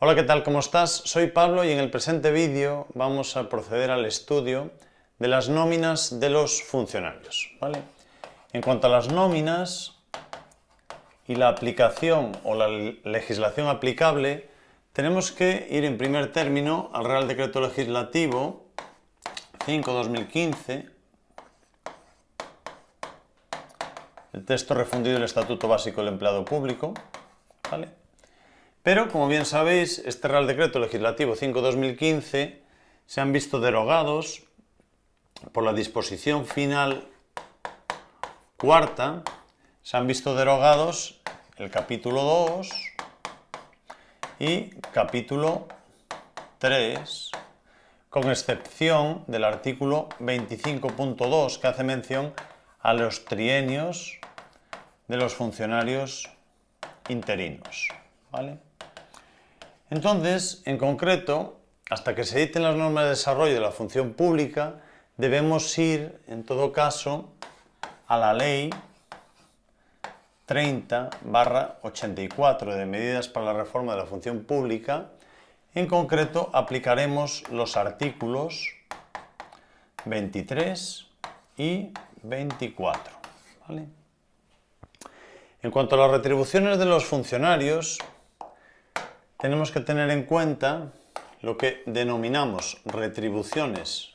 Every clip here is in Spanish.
Hola, ¿qué tal? ¿Cómo estás? Soy Pablo y en el presente vídeo vamos a proceder al estudio de las nóminas de los funcionarios. ¿vale? En cuanto a las nóminas y la aplicación o la legislación aplicable, tenemos que ir en primer término al Real Decreto Legislativo 5-2015, el texto refundido del Estatuto Básico del Empleado Público, ¿vale? Pero, como bien sabéis, este Real Decreto Legislativo 5-2015 se han visto derogados por la disposición final cuarta, se han visto derogados el capítulo 2 y capítulo 3, con excepción del artículo 25.2 que hace mención a los trienios de los funcionarios interinos. ¿vale? Entonces, en concreto, hasta que se editen las normas de desarrollo de la función pública, debemos ir, en todo caso, a la ley 30 84 de medidas para la reforma de la función pública. En concreto, aplicaremos los artículos 23 y 24. En cuanto a las retribuciones de los funcionarios, tenemos que tener en cuenta lo que denominamos retribuciones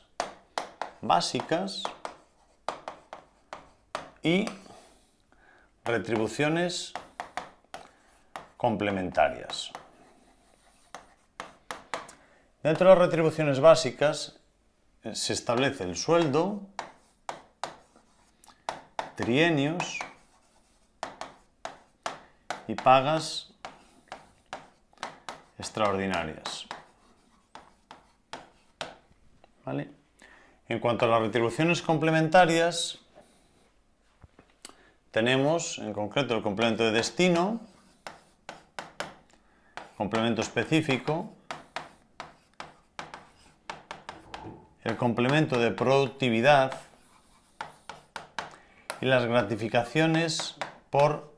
básicas y retribuciones complementarias. Dentro de las retribuciones básicas eh, se establece el sueldo, trienios y pagas extraordinarias. En cuanto a las retribuciones complementarias, tenemos en concreto el complemento de destino, complemento específico, el complemento de productividad y las gratificaciones por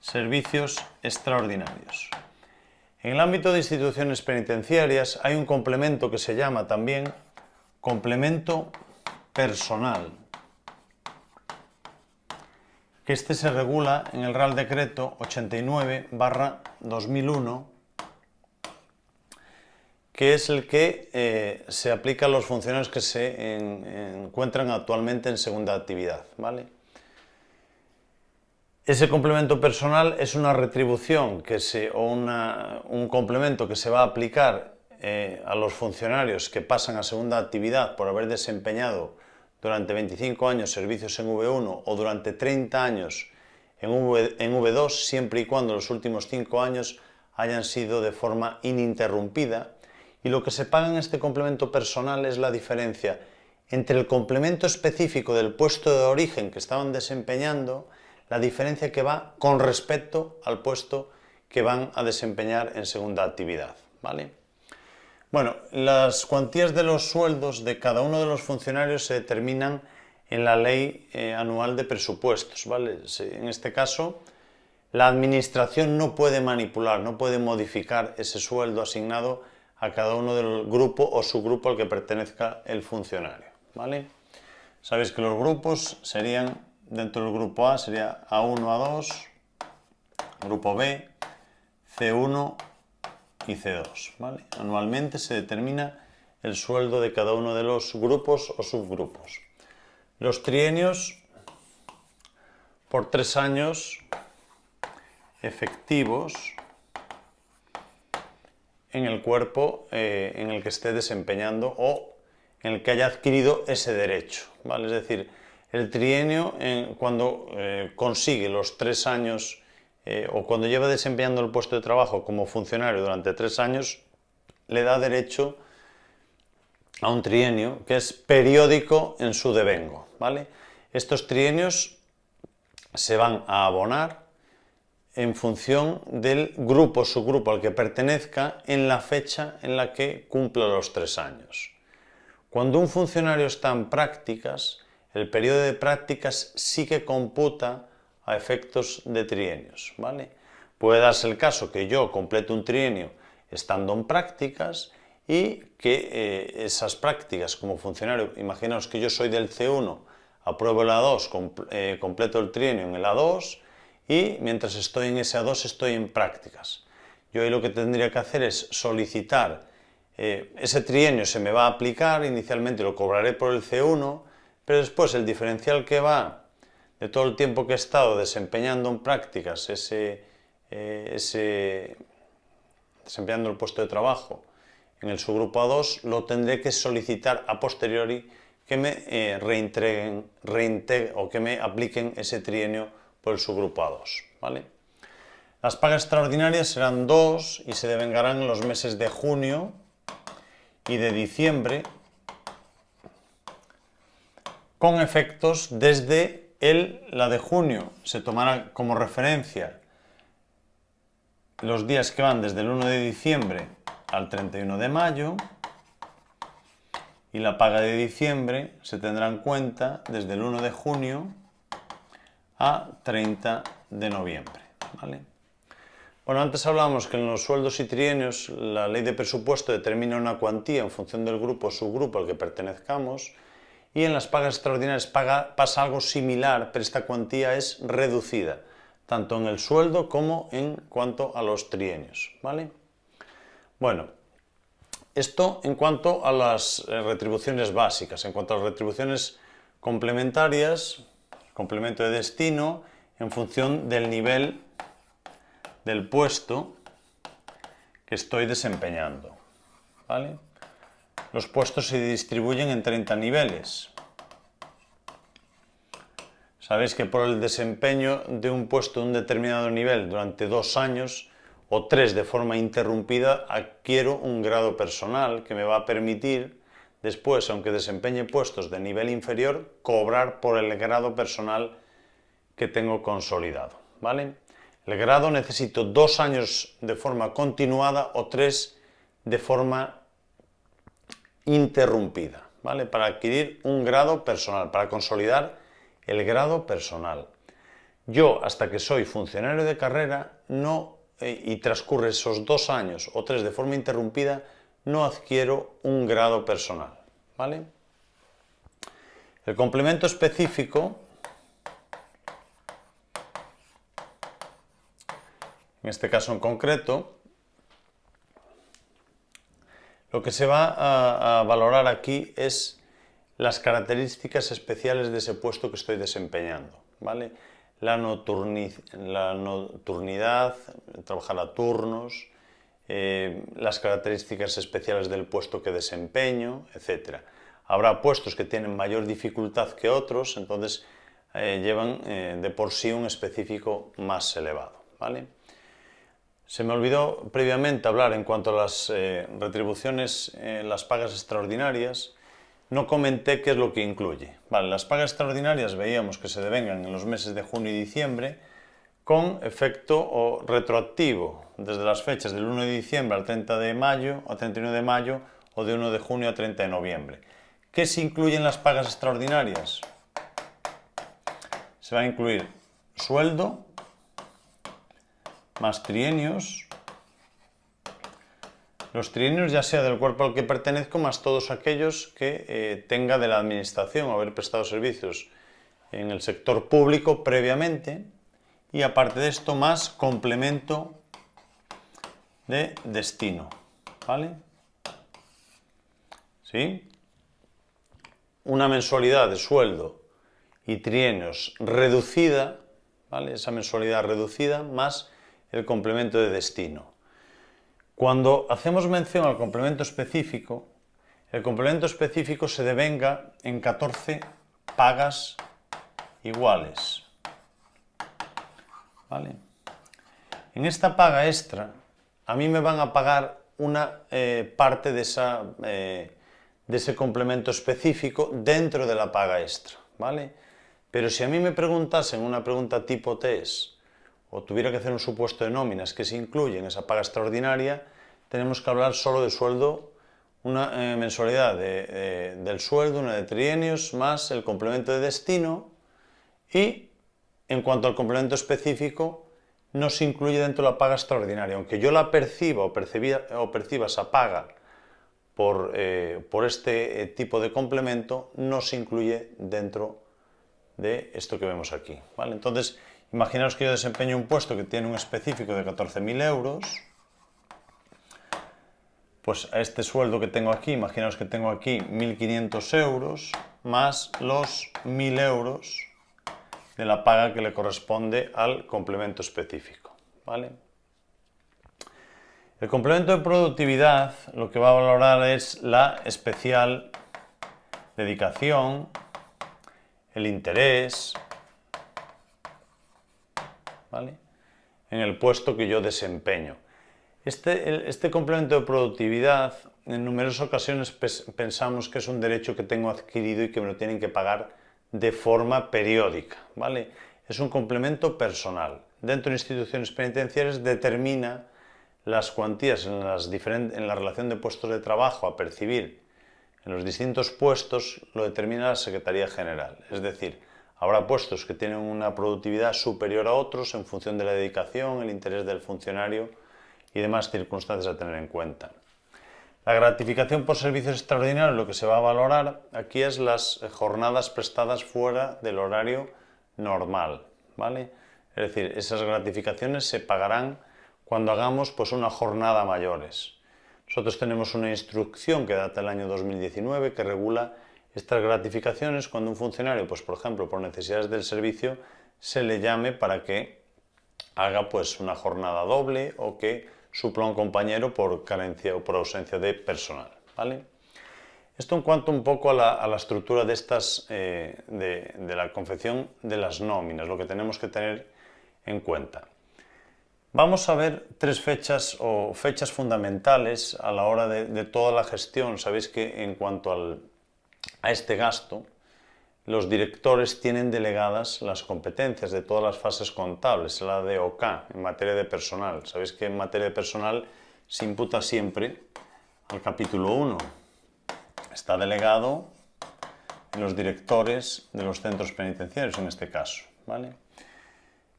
servicios extraordinarios. En el ámbito de instituciones penitenciarias hay un complemento que se llama también complemento personal, que este se regula en el Real Decreto 89 2001, que es el que eh, se aplica a los funcionarios que se encuentran actualmente en segunda actividad. ¿vale? Ese complemento personal es una retribución que se, o un complemento que se va a aplicar eh, a los funcionarios que pasan a segunda actividad por haber desempeñado durante 25 años servicios en V1 o durante 30 años en, en V2, siempre y cuando los últimos 5 años hayan sido de forma ininterrumpida. Y lo que se paga en este complemento personal es la diferencia entre el complemento específico del puesto de origen que estaban desempeñando la diferencia que va con respecto al puesto que van a desempeñar en segunda actividad. ¿vale? Bueno, las cuantías de los sueldos de cada uno de los funcionarios se determinan en la ley eh, anual de presupuestos. ¿vale? En este caso, la administración no puede manipular, no puede modificar ese sueldo asignado a cada uno del grupo o subgrupo al que pertenezca el funcionario. ¿vale? Sabéis que los grupos serían dentro del grupo A sería A1, A2, grupo B, C1 y C2. Anualmente se determina el sueldo de cada uno de los grupos o subgrupos. Los trienios por tres años efectivos en el cuerpo eh, en el que esté desempeñando o en el que haya adquirido ese derecho. Es decir, el trienio cuando eh, consigue los tres años eh, o cuando lleva desempeñando el puesto de trabajo como funcionario durante tres años, le da derecho a un trienio que es periódico en su devengo. ¿vale? Estos trienios se van a abonar en función del grupo o subgrupo al que pertenezca en la fecha en la que cumpla los tres años. Cuando un funcionario está en prácticas, el periodo de prácticas sí que computa a efectos de trienios. ¿vale? Puede darse el caso que yo complete un trienio estando en prácticas y que eh, esas prácticas como funcionario, imaginaos que yo soy del C1, apruebo el A2, eh, completo el trienio en el A2 y mientras estoy en ese A2 estoy en prácticas. Yo ahí lo que tendría que hacer es solicitar, eh, ese trienio se me va a aplicar, inicialmente lo cobraré por el C1, pero después el diferencial que va de todo el tiempo que he estado desempeñando en prácticas, ese, ese desempeñando el puesto de trabajo, en el subgrupo A2 lo tendré que solicitar a posteriori que me eh, reintreguen, o que me apliquen ese trienio por el subgrupo A2. ¿vale? Las pagas extraordinarias serán dos y se devengarán en los meses de junio y de diciembre con efectos desde el, la de junio. Se tomará como referencia los días que van desde el 1 de diciembre al 31 de mayo y la paga de diciembre se tendrá en cuenta desde el 1 de junio a 30 de noviembre. Bueno, antes hablábamos que en los sueldos y trienios la ley de presupuesto determina una cuantía en función del grupo o subgrupo al que pertenezcamos y en las pagas extraordinarias pasa algo similar, pero esta cuantía es reducida, tanto en el sueldo como en cuanto a los trienios. ¿vale? Bueno, esto en cuanto a las eh, retribuciones básicas. En cuanto a las retribuciones complementarias, complemento de destino, en función del nivel del puesto que estoy desempeñando. Los puestos se distribuyen en 30 niveles. Sabéis que por el desempeño de un puesto de un determinado nivel durante dos años o tres de forma interrumpida, adquiero un grado personal que me va a permitir después, aunque desempeñe puestos de nivel inferior, cobrar por el grado personal que tengo consolidado. ¿vale? El grado necesito dos años de forma continuada o tres de forma interrumpida, ¿vale? Para adquirir un grado personal, para consolidar el grado personal. Yo, hasta que soy funcionario de carrera, no eh, y transcurre esos dos años o tres de forma interrumpida, no adquiero un grado personal. ¿vale? El complemento específico, en este caso en concreto, lo que se va a, valorar aquí es las características especiales de ese puesto que estoy desempeñando. ¿vale? la, nocturnidad, trabajar a turnos, eh, las características especiales del puesto que desempeño, etc. Habrá puestos que tienen mayor dificultad que otros, entonces eh, llevan eh, de por sí un específico más elevado. ¿vale? Se me olvidó previamente hablar en cuanto a las retribuciones, las pagas extraordinarias, no comenté qué es lo que incluye. Las pagas extraordinarias veíamos que se devengan en los meses de junio y diciembre con efecto retroactivo desde las fechas del 1 de diciembre al 30 de mayo, a 31 de mayo o de 1 de junio a 30 de noviembre. ¿Qué se incluye en las pagas extraordinarias? Se va a incluir sueldo, más trienios, los trienios ya sea del cuerpo al que pertenezco, más todos aquellos que eh, tenga de la administración haber prestado servicios en el sector público previamente y aparte de esto más complemento de destino, ¿vale? ¿Sí? Una mensualidad de sueldo y trienios reducida, ¿vale? Esa mensualidad reducida más el complemento de destino. Cuando hacemos mención al complemento específico, el complemento específico se devenga en 14 pagas iguales. En esta paga extra, a mí me van a pagar una eh, parte de, esa, eh, de ese complemento específico dentro de la paga extra. ¿vale? Pero si a mí me preguntasen una pregunta tipo test, o tuviera que hacer un supuesto de nóminas que se incluye en esa paga extraordinaria, tenemos que hablar solo de sueldo, una eh, mensualidad del sueldo, una de trienios, más el complemento de destino y en cuanto al complemento específico, no se incluye dentro de la paga extraordinaria. Aunque yo la perciba o, o perciba esa paga por, eh, por este eh, tipo de complemento, no se incluye dentro de esto que vemos aquí. ¿vale? Entonces, imaginaos que yo desempeño un puesto que tiene un específico de 14.000 euros, pues a este sueldo que tengo aquí, imaginaos que tengo aquí 1.500 euros, más los 1.000 euros de la paga que le corresponde al complemento específico. ¿vale? El complemento de productividad lo que va a valorar es la especial dedicación, el interés, en el puesto que yo desempeño. Este, este complemento de productividad, en numerosas ocasiones pensamos que es un derecho que tengo adquirido y que me lo tienen que pagar de forma periódica, ¿vale? Es un complemento personal. Dentro de instituciones penitenciarias determina las cuantías en, las en la relación de puestos de trabajo a percibir en los distintos puestos lo determina la Secretaría General. Es decir, habrá puestos que tienen una productividad superior a otros en función de la dedicación, el interés del funcionario y demás circunstancias a tener en cuenta. La gratificación por servicios extraordinarios, lo que se va a valorar aquí es las jornadas prestadas fuera del horario normal, ¿vale? Es decir, esas gratificaciones se pagarán cuando hagamos pues, una jornada mayores. Nosotros tenemos una instrucción que data del año 2019 que regula estas gratificaciones cuando un funcionario, pues, por ejemplo, por necesidades del servicio, se le llame para que haga pues, una jornada doble o que supla a un compañero por carencia o por ausencia de personal. ¿vale? Esto en cuanto un poco a la, estructura de, estas, eh, de, la confección de las nóminas, lo que tenemos que tener en cuenta. Vamos a ver tres fechas o fechas fundamentales a la hora de, toda la gestión. Sabéis que en cuanto a este gasto, los directores tienen delegadas las competencias de todas las fases contables, la de OK en materia de personal. Sabéis que en materia de personal se imputa siempre al capítulo 1. Está delegado en los directores de los centros penitenciarios en este caso. ¿vale?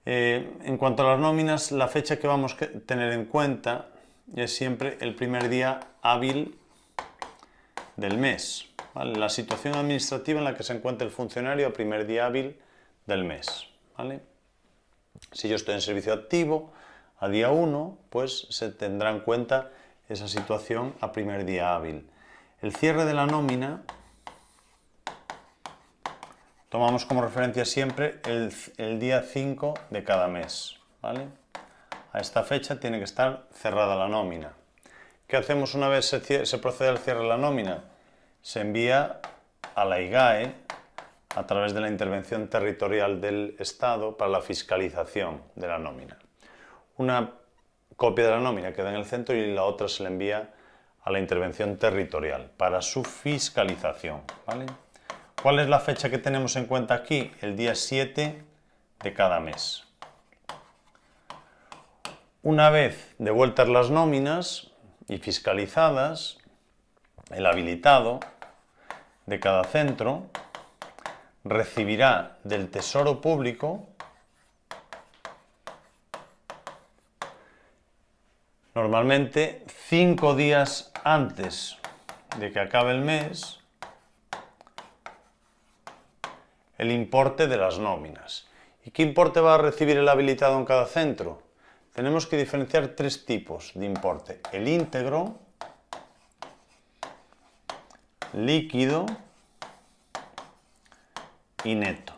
Eh, en cuanto a las nóminas, la fecha que vamos a tener en cuenta es siempre el primer día hábil del mes la situación administrativa en la que se encuentra el funcionario a primer día hábil del mes. Si yo estoy en servicio activo, a día 1, pues se tendrá en cuenta esa situación a primer día hábil. El cierre de la nómina, tomamos como referencia siempre el, día 5 de cada mes. A esta fecha tiene que estar cerrada la nómina. ¿Qué hacemos una vez se, se procede al cierre de la nómina? Se envía a la IGAE a través de la intervención territorial del Estado para la fiscalización de la nómina. Una copia de la nómina queda en el centro y la otra se le envía a la intervención territorial para su fiscalización. ¿Cuál es la fecha que tenemos en cuenta aquí? El día 7 de cada mes. Una vez devueltas las nóminas y fiscalizadas, el habilitado de cada centro recibirá del Tesoro Público normalmente cinco días antes de que acabe el mes el importe de las nóminas. ¿Y qué importe va a recibir el habilitado en cada centro? Tenemos que diferenciar tres tipos de importe. El íntegro, líquido y neto.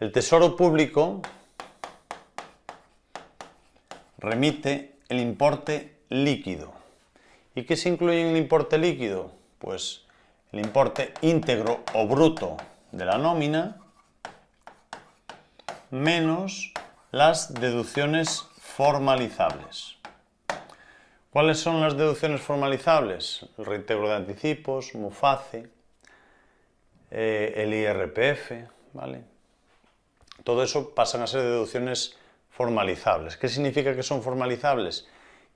El Tesoro Público remite el importe líquido. ¿Y qué se incluye en el importe líquido? Pues el importe íntegro o bruto de la nómina menos las deducciones formalizables. ¿Cuáles son las deducciones formalizables? El reintegro de anticipos, MUFACE, eh, el IRPF, ¿vale? Todo eso pasan a ser deducciones formalizables. ¿Qué significa que son formalizables?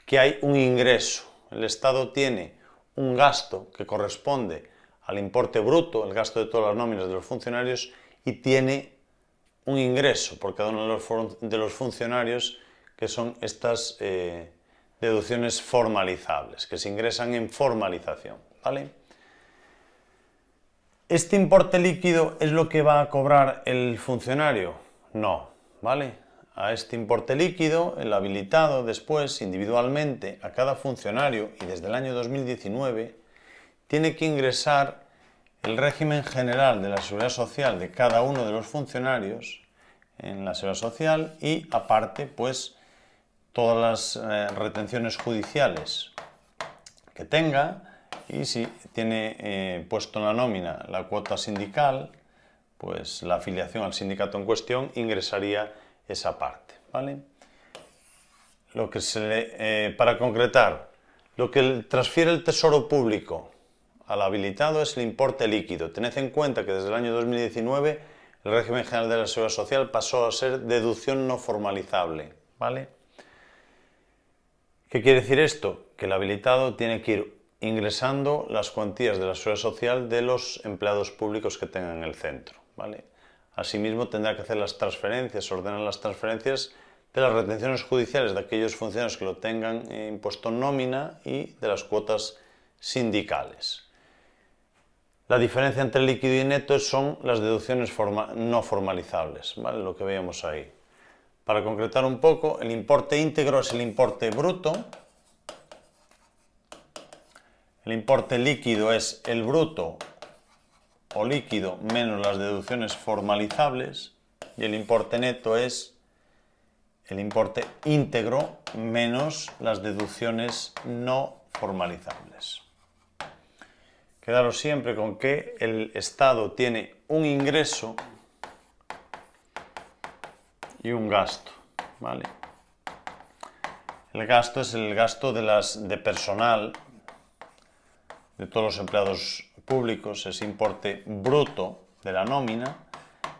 Que hay un ingreso. El Estado tiene un gasto que corresponde al importe bruto, el gasto de todas las nóminas de los funcionarios, y tiene un ingreso por cada uno de los, funcionarios que son estas eh, deducciones formalizables, que se ingresan en formalización. ¿vale? ¿Este importe líquido es lo que va a cobrar el funcionario? No, ¿vale? A este importe líquido, el habilitado después, individualmente, a cada funcionario y desde el año 2019, tiene que ingresar el régimen general de la seguridad social de cada uno de los funcionarios en la seguridad social y aparte pues todas las eh, retenciones judiciales que tenga y si tiene eh, puesto en la nómina la cuota sindical pues la afiliación al sindicato en cuestión ingresaría esa parte ¿vale? lo que se eh, para concretar lo que transfiere el tesoro público al habilitado es el importe líquido. Tened en cuenta que desde el año 2019 el régimen general de la seguridad social pasó a ser deducción no formalizable. ¿vale? ¿Qué quiere decir esto? Que el habilitado tiene que ir ingresando las cuantías de la seguridad social de los empleados públicos que tengan en el centro. ¿vale? Asimismo tendrá que hacer las transferencias, ordenar las transferencias de las retenciones judiciales de aquellos funcionarios que lo tengan impuesto en nómina y de las cuotas sindicales. La diferencia entre líquido y neto son las deducciones no formalizables, ¿vale? lo que veíamos ahí. Para concretar un poco, el importe íntegro es el importe bruto, el importe líquido es el bruto o líquido menos las deducciones formalizables y el importe neto es el importe íntegro menos las deducciones no formalizables. Quedaros siempre con que el Estado tiene un ingreso y un gasto. ¿vale? El gasto es el gasto de, las, de personal de todos los empleados públicos, ese importe bruto de la nómina,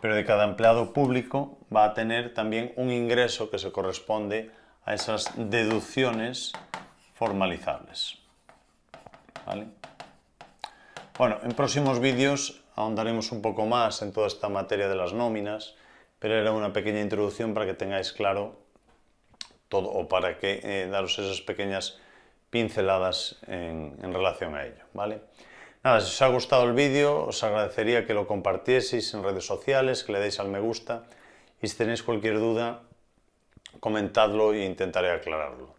pero de cada empleado público va a tener también un ingreso que se corresponde a esas deducciones formalizables. ¿Vale? Bueno, en próximos vídeos ahondaremos un poco más en toda esta materia de las nóminas, pero era una pequeña introducción para que tengáis claro todo o para que eh, daros esas pequeñas pinceladas en, relación a ello, ¿vale? Nada, si os ha gustado el vídeo, os agradecería que lo compartieseis en redes sociales, que le deis al me gusta y si tenéis cualquier duda, comentadlo e intentaré aclararlo.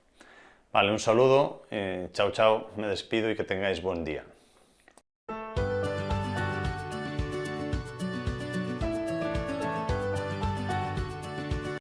Vale, un saludo, eh, chao chao, me despido y que tengáis buen día.